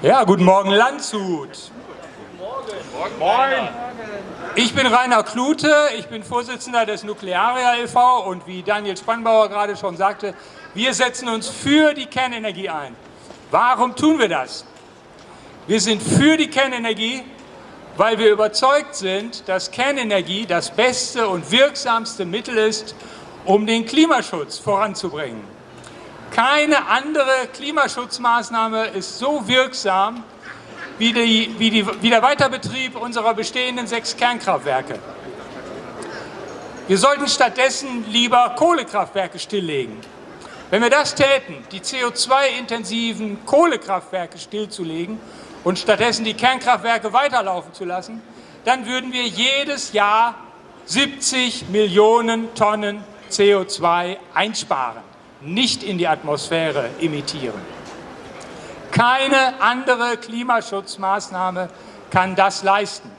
Ja, guten Morgen Landshut. Guten Morgen. Moin. Ich bin Rainer Klute, ich bin Vorsitzender des Nuklearia e.V. und wie Daniel Spannbauer gerade schon sagte, wir setzen uns für die Kernenergie ein. Warum tun wir das? Wir sind für die Kernenergie, weil wir überzeugt sind, dass Kernenergie das beste und wirksamste Mittel ist, um den Klimaschutz voranzubringen. Keine andere Klimaschutzmaßnahme ist so wirksam wie, die, wie, die, wie der Weiterbetrieb unserer bestehenden sechs Kernkraftwerke. Wir sollten stattdessen lieber Kohlekraftwerke stilllegen. Wenn wir das täten, die CO2-intensiven Kohlekraftwerke stillzulegen und stattdessen die Kernkraftwerke weiterlaufen zu lassen, dann würden wir jedes Jahr 70 Millionen Tonnen CO2 einsparen, nicht in die Atmosphäre emittieren. Keine andere Klimaschutzmaßnahme kann das leisten.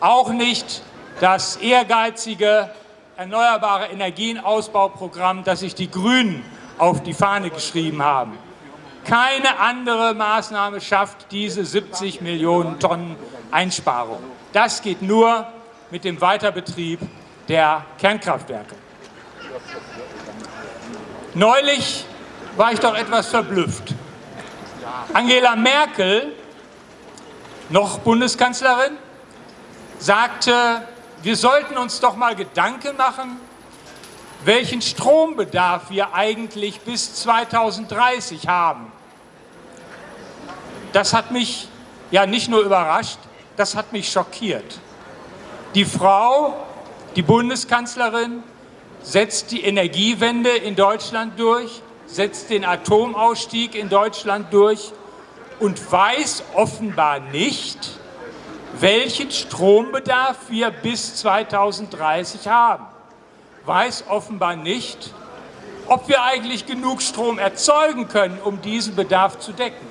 Auch nicht das ehrgeizige Erneuerbare Energienausbauprogramm, das sich die Grünen auf die Fahne geschrieben haben. Keine andere Maßnahme schafft diese 70 Millionen Tonnen Einsparung. Das geht nur mit dem Weiterbetrieb der Kernkraftwerke. Neulich war ich doch etwas verblüfft. Angela Merkel, noch Bundeskanzlerin, sagte, wir sollten uns doch mal Gedanken machen, welchen Strombedarf wir eigentlich bis 2030 haben. Das hat mich ja nicht nur überrascht, das hat mich schockiert. Die Frau, die Bundeskanzlerin, setzt die Energiewende in Deutschland durch, setzt den Atomausstieg in Deutschland durch und weiß offenbar nicht, welchen Strombedarf wir bis 2030 haben. Weiß offenbar nicht, ob wir eigentlich genug Strom erzeugen können, um diesen Bedarf zu decken.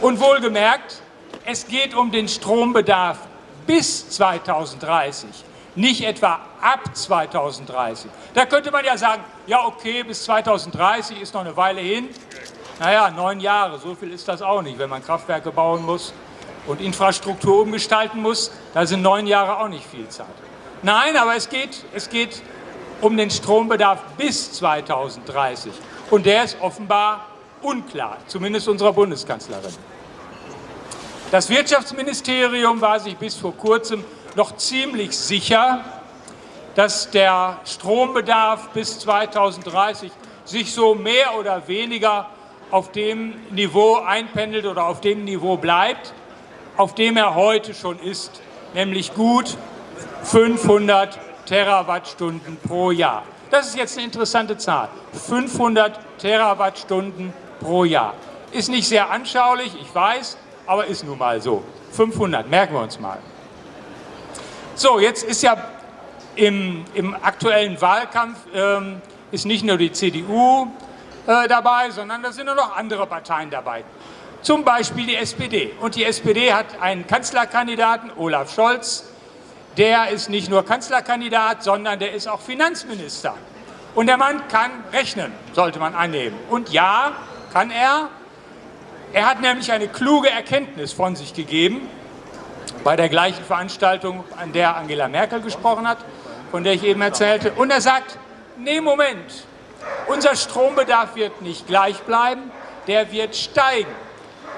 Und wohlgemerkt, es geht um den Strombedarf bis 2030, nicht etwa ab 2030. Da könnte man ja sagen, ja okay, bis 2030 ist noch eine Weile hin, naja, neun Jahre, so viel ist das auch nicht, wenn man Kraftwerke bauen muss und Infrastruktur umgestalten muss, da sind neun Jahre auch nicht viel Zeit. Nein, aber es geht, es geht um den Strombedarf bis 2030 und der ist offenbar unklar, zumindest unserer Bundeskanzlerin. Das Wirtschaftsministerium war sich bis vor kurzem noch ziemlich sicher, dass der Strombedarf bis 2030 sich so mehr oder weniger auf dem Niveau einpendelt oder auf dem Niveau bleibt, auf dem er heute schon ist, nämlich gut 500 Terawattstunden pro Jahr. Das ist jetzt eine interessante Zahl. 500 Terawattstunden pro Jahr. Ist nicht sehr anschaulich, ich weiß, aber ist nun mal so. 500, merken wir uns mal. So, jetzt ist ja im, im aktuellen Wahlkampf ähm, ist nicht nur die CDU äh, dabei, sondern da sind auch noch andere Parteien dabei. Zum Beispiel die SPD. Und die SPD hat einen Kanzlerkandidaten, Olaf Scholz. Der ist nicht nur Kanzlerkandidat, sondern der ist auch Finanzminister. Und der Mann kann rechnen, sollte man annehmen. Und ja, kann er. Er hat nämlich eine kluge Erkenntnis von sich gegeben, bei der gleichen Veranstaltung, an der Angela Merkel gesprochen hat, von der ich eben erzählte. Und er sagt, nee, Moment, unser Strombedarf wird nicht gleich bleiben, der wird steigen.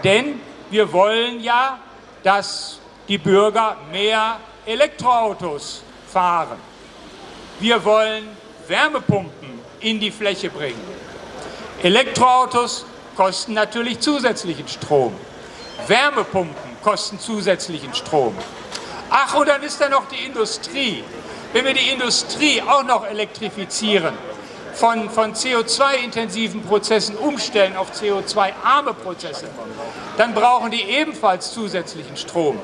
Denn wir wollen ja, dass die Bürger mehr Elektroautos fahren. Wir wollen Wärmepumpen in die Fläche bringen. Elektroautos kosten natürlich zusätzlichen Strom. Wärmepumpen kosten zusätzlichen Strom. Ach, und dann ist da noch die Industrie. Wenn wir die Industrie auch noch elektrifizieren, von, von CO2-intensiven Prozessen umstellen auf CO2-arme Prozesse, dann brauchen die ebenfalls zusätzlichen Strom.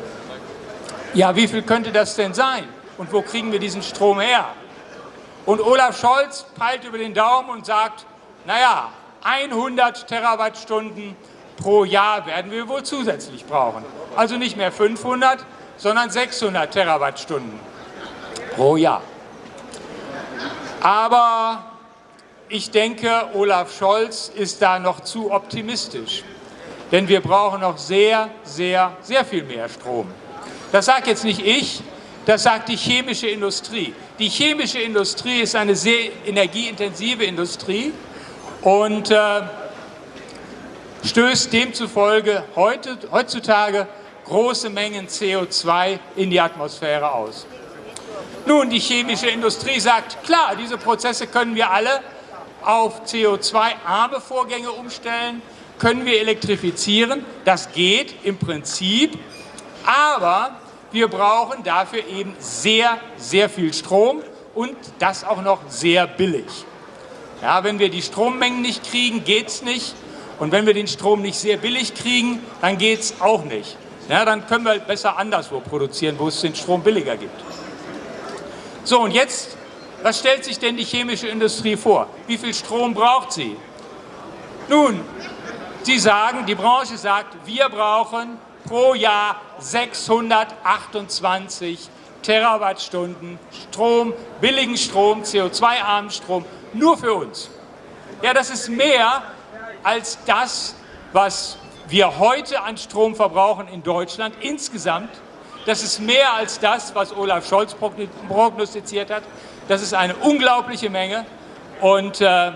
Ja, wie viel könnte das denn sein? Und wo kriegen wir diesen Strom her? Und Olaf Scholz peilt über den Daumen und sagt, naja, 100 Terawattstunden pro Jahr werden wir wohl zusätzlich brauchen. Also nicht mehr 500, sondern 600 Terawattstunden pro Jahr. Aber ich denke, Olaf Scholz ist da noch zu optimistisch. Denn wir brauchen noch sehr, sehr, sehr viel mehr Strom. Das sagt jetzt nicht ich, das sagt die chemische Industrie. Die chemische Industrie ist eine sehr energieintensive Industrie und äh, stößt demzufolge heute, heutzutage große Mengen CO2 in die Atmosphäre aus. Nun, die chemische Industrie sagt, klar, diese Prozesse können wir alle auf CO2-arme Vorgänge umstellen, können wir elektrifizieren, das geht im Prinzip, aber wir brauchen dafür eben sehr, sehr viel Strom und das auch noch sehr billig. Ja, wenn wir die Strommengen nicht kriegen, geht es nicht. Und wenn wir den Strom nicht sehr billig kriegen, dann geht es auch nicht. Ja, dann können wir besser anderswo produzieren, wo es den Strom billiger gibt. So, und jetzt, was stellt sich denn die chemische Industrie vor? Wie viel Strom braucht sie? Nun, sie sagen, die Branche sagt, wir brauchen pro Jahr 628 Terawattstunden Strom, billigen Strom, CO2-armen Strom, nur für uns. Ja, das ist mehr als das, was wir heute an Strom verbrauchen in Deutschland insgesamt. Das ist mehr als das, was Olaf Scholz prognostiziert hat. Das ist eine unglaubliche Menge. Und äh,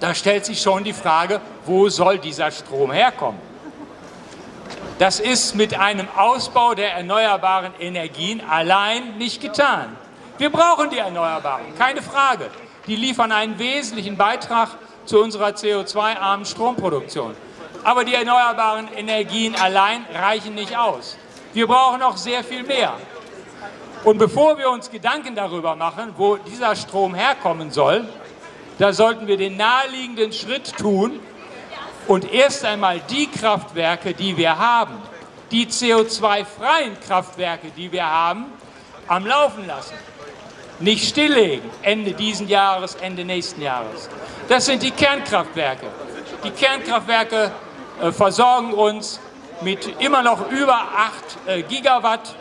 da stellt sich schon die Frage, wo soll dieser Strom herkommen? Das ist mit einem Ausbau der erneuerbaren Energien allein nicht getan. Wir brauchen die Erneuerbaren, keine Frage. Die liefern einen wesentlichen Beitrag zu unserer CO2-armen Stromproduktion. Aber die erneuerbaren Energien allein reichen nicht aus. Wir brauchen noch sehr viel mehr. Und bevor wir uns Gedanken darüber machen, wo dieser Strom herkommen soll, da sollten wir den naheliegenden Schritt tun und erst einmal die Kraftwerke, die wir haben, die CO2-freien Kraftwerke, die wir haben, am Laufen lassen. Nicht stilllegen, Ende diesen Jahres, Ende nächsten Jahres. Das sind die Kernkraftwerke. Die Kernkraftwerke äh, versorgen uns mit immer noch über 8 äh, Gigawatt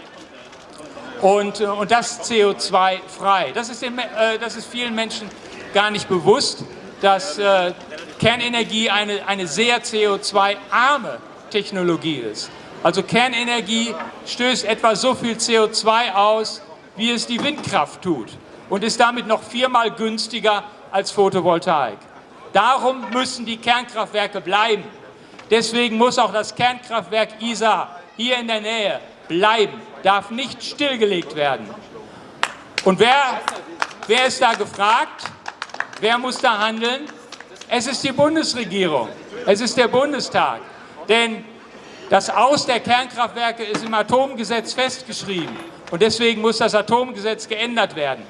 und, äh, und das CO2-frei. Das, ist äh, das ist vielen Menschen gar nicht bewusst, dass äh, Kernenergie eine, eine sehr CO2-arme Technologie ist. Also Kernenergie stößt etwa so viel CO2 aus, wie es die Windkraft tut und ist damit noch viermal günstiger als Photovoltaik. Darum müssen die Kernkraftwerke bleiben. Deswegen muss auch das Kernkraftwerk Isar hier in der Nähe bleiben, darf nicht stillgelegt werden. Und wer, wer ist da gefragt? Wer muss da handeln? Es ist die Bundesregierung, es ist der Bundestag. Denn das Aus der Kernkraftwerke ist im Atomgesetz festgeschrieben. Und deswegen muss das Atomgesetz geändert werden.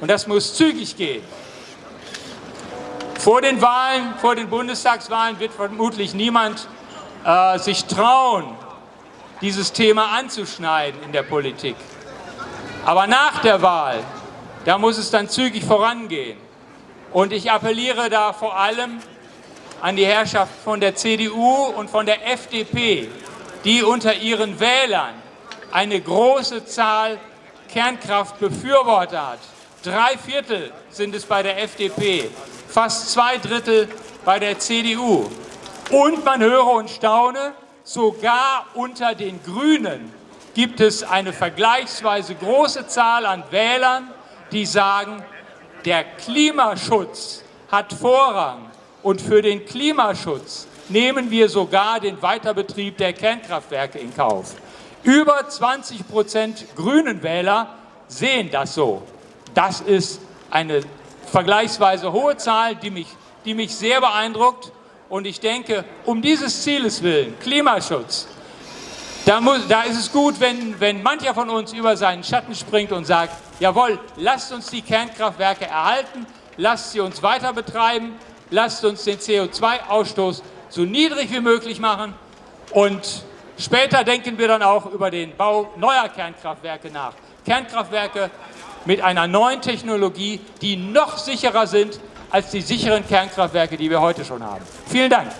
Und das muss zügig gehen. Vor den Wahlen, vor den Bundestagswahlen wird vermutlich niemand äh, sich trauen, dieses Thema anzuschneiden in der Politik. Aber nach der Wahl, da muss es dann zügig vorangehen. Und ich appelliere da vor allem an die Herrschaft von der CDU und von der FDP, die unter ihren Wählern eine große Zahl Kernkraftbefürworter hat. Drei Viertel sind es bei der FDP fast zwei Drittel bei der CDU. Und man höre und staune, sogar unter den Grünen gibt es eine vergleichsweise große Zahl an Wählern, die sagen, der Klimaschutz hat Vorrang und für den Klimaschutz nehmen wir sogar den Weiterbetrieb der Kernkraftwerke in Kauf. Über 20 Prozent Grünen Wähler sehen das so. Das ist eine vergleichsweise hohe Zahl, die mich, die mich sehr beeindruckt. Und ich denke, um dieses Zieles willen, Klimaschutz, da, muss, da ist es gut, wenn, wenn mancher von uns über seinen Schatten springt und sagt, jawohl, lasst uns die Kernkraftwerke erhalten, lasst sie uns weiter betreiben, lasst uns den CO2-Ausstoß so niedrig wie möglich machen und später denken wir dann auch über den Bau neuer Kernkraftwerke nach. Kernkraftwerke mit einer neuen Technologie, die noch sicherer sind als die sicheren Kernkraftwerke, die wir heute schon haben. Vielen Dank.